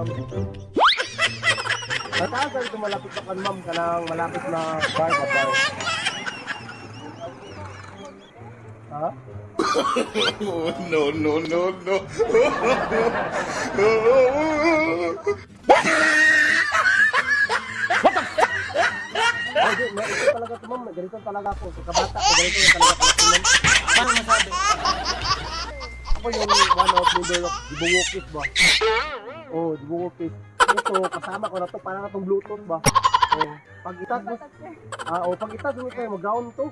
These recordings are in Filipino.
Ma'am. Mataas ka dito malapit na kan, ma'am. Kanang malapit na bar ba bar? Ha? Oh, no, no, no, no. Ay, di, may ito talaga ito, ma'am. Ganito talaga ako. Pagkabata ko, ganito talaga ako. Paano masabi? Ako yung one of of Dibungokis ba? Oh, Dibungokis. Ito, kasama ko na to. Parang itong Bluetooth ba? Oh, pag itas mo, ah, oh, pag itas mo kayo, mag-ground to.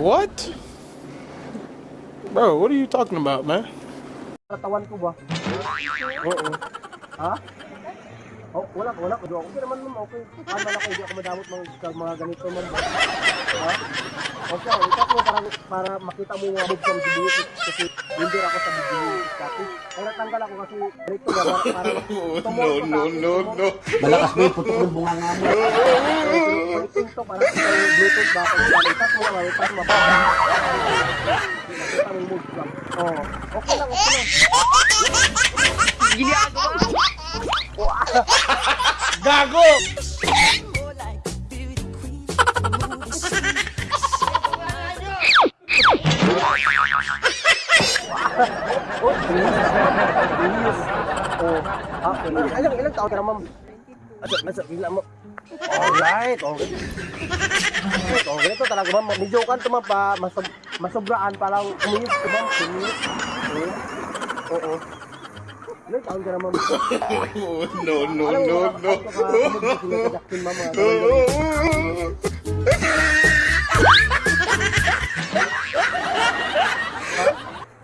What? Bro, what are you talking about, man? Katawan ko ba? Oo. Ha? Oh, wala, wala ko. Okay naman ma'am, okay. Paano lang ako, hindi ako madamot mga, mga ganito ma'am. Ha? Okay, ikat mo para, para makita mo yung move from the beauty kasi hindi ako sa beauty kasi kaya natanggal ako kasi ganito ba para, Oh, tumulong no, no, no, no. Malakas ba yung putok ng bunga nga mo? Connecting to para sa bluetooth ba itas mo lang, itas mo ba? Mo yung lang. Oh, okay lang, okay lang. Gago! Oh. Oh, ah, ilang, ilang, taon ka na, ma'am? Asa, asa, ilang mo? Alright, okay. Alright, okay, ito talaga, ma'am. Medyo kan to, ma'am, pa, masub, masubraan, parang uminis ka, ma'am. Oo. Oo. Ilang taon ka na, ma'am? Oh, no, no, Alam no, no.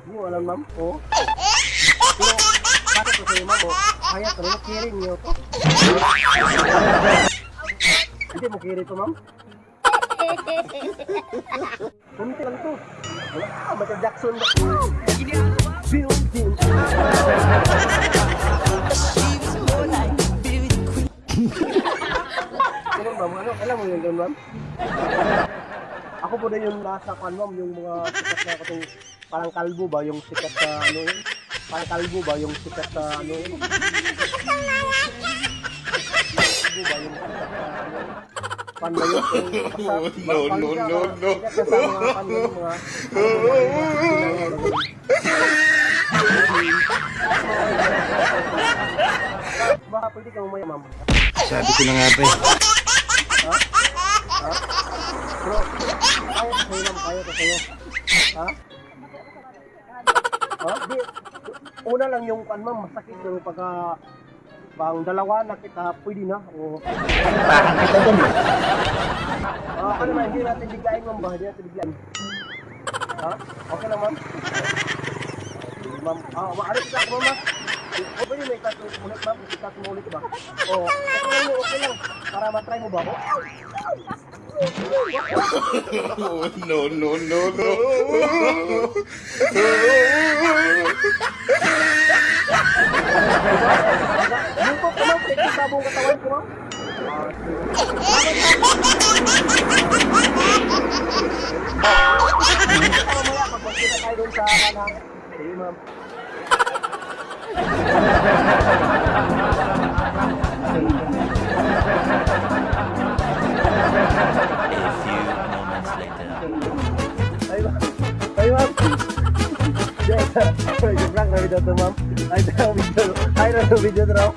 mo alam, ma'am? Oo. Pero, bakit ko sa'yo, ma'am, oh, kaya niyo to. Hindi mo carry to, ma'am? Kunti lang to. Wala Michael Jackson. Ano, ma'am? Ano, alam mo yun, ma'am? Ako po na yung nasa kan, ma'am, yung mga sikat na katong parang kalbo ba, yung sikat na ano yun? Parang kalbo ba, yung sikat na ano yun? Kalbo ba, yung sikat na ano yun? Pan na yun? Yung no, no, no, no. sikat na sa mga pan yun, mga Baka pwede ka umaya, ma'am. Sabi ko na nga ba eh. Bro, kaya ko sa'yo, ma'am. Kaya ko sa'yo. Ha? Ha? Di, una lang yung kan, ma'am, masakit. Pero pagka pang dalawa na kita, pwede na. O, Parang kita dun eh. ah, ano na, hindi natin biglayin, ma'am. Ba? Hindi natin biglayin. Ha? Okay lang, ma'am? Ma'am. Ah, maaari kita ako, ma'am. O, pwede may mo ulit, ma'am. Ikat mo ulit ba? O, okay lang, okay lang. Para matry mo ba? Oh, no, no, no, no. Yung ko, ma'am. Pwede sa buong katawan ko, ma'am. Mamaya, magpagkita tayo doon sa kanan. Sige, ma'am. Ay, ma'am. Ay, ma'am. Joke lang na video to, ma'am. Ay, na video. Ay, na video to raw.